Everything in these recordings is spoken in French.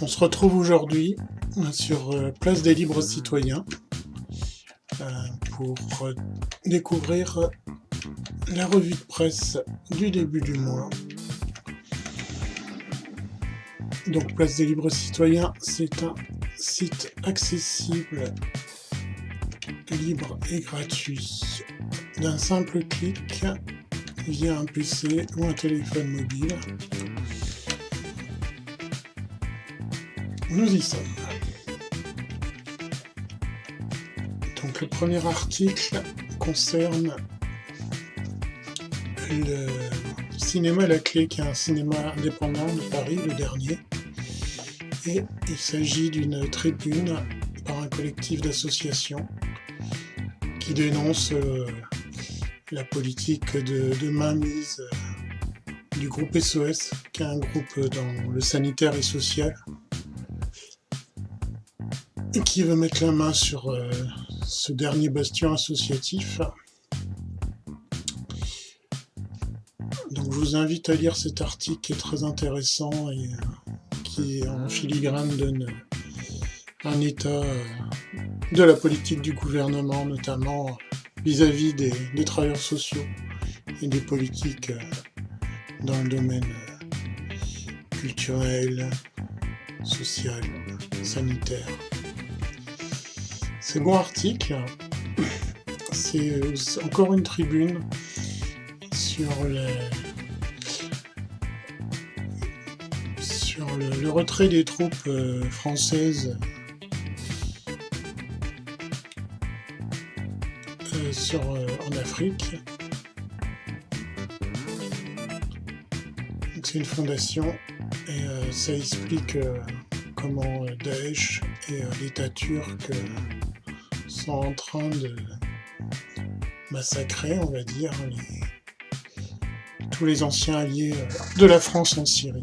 On se retrouve aujourd'hui sur euh, Place des Libres Citoyens euh, pour euh, découvrir la revue de presse du début du mois. Donc Place des Libres Citoyens, c'est un site accessible, libre et gratuit d'un simple clic via un PC ou un téléphone mobile. Nous y sommes. Donc le premier article concerne le cinéma La Clé, qui est un cinéma indépendant de Paris, le dernier. Et il s'agit d'une tribune par un collectif d'associations qui dénonce euh, la politique de, de mainmise euh, du groupe SOS, qui est un groupe dans le sanitaire et social, qui veut mettre la main sur euh, ce dernier bastion associatif. Donc je vous invite à lire cet article qui est très intéressant et euh, qui en filigrane donne un état de la politique du gouvernement, notamment vis-à-vis des, travailleurs sociaux et des politiques euh, dans le domaine euh, culturel, social, sanitaire. Bon article. C'est encore une tribune sur sur le, retrait des troupes euh, françaises sur, euh, en Afrique. C'est une fondation et euh, ça explique euh, comment Daesh et l'État turc sont en train de massacrer, on va dire, tous les anciens alliés de la France en Syrie.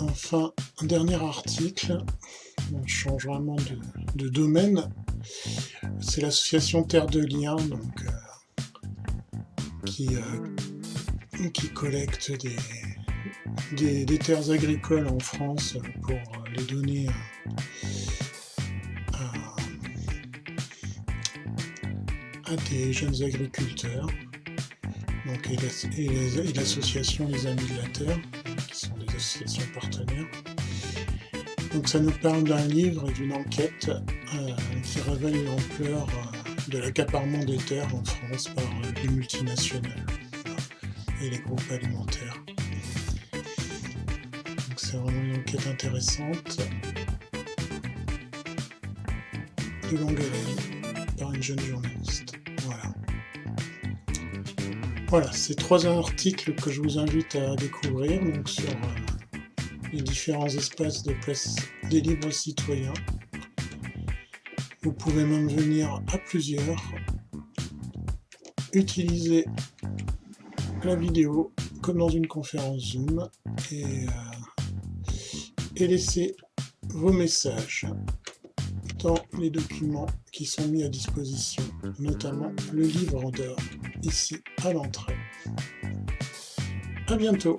Enfin, un dernier article on change vraiment de, domaine. C'est l'association Terre de Liens, donc, euh, qui, euh, qui collecte des, des, terres agricoles en France pour les donner à, des jeunes agriculteurs. Donc, et l'association Les Amis de la Terre, qui sont des associations partenaires. Donc ça nous parle d'un livre et d'une enquête euh, qui révèle l'ampleur euh, de l'accaparement des terres en France par euh, les multinationales et les groupes alimentaires. Donc c'est vraiment une enquête intéressante par une jeune journaliste. Voilà. Voilà, c'est trois articles que je vous invite à découvrir donc sur les différents espaces de place des libres citoyens. Vous pouvez même venir à plusieurs, utiliser la vidéo comme dans une conférence Zoom et, euh, et laisser vos messages les documents qui sont mis à disposition, notamment le livre d'or ici à l'entrée. A bientôt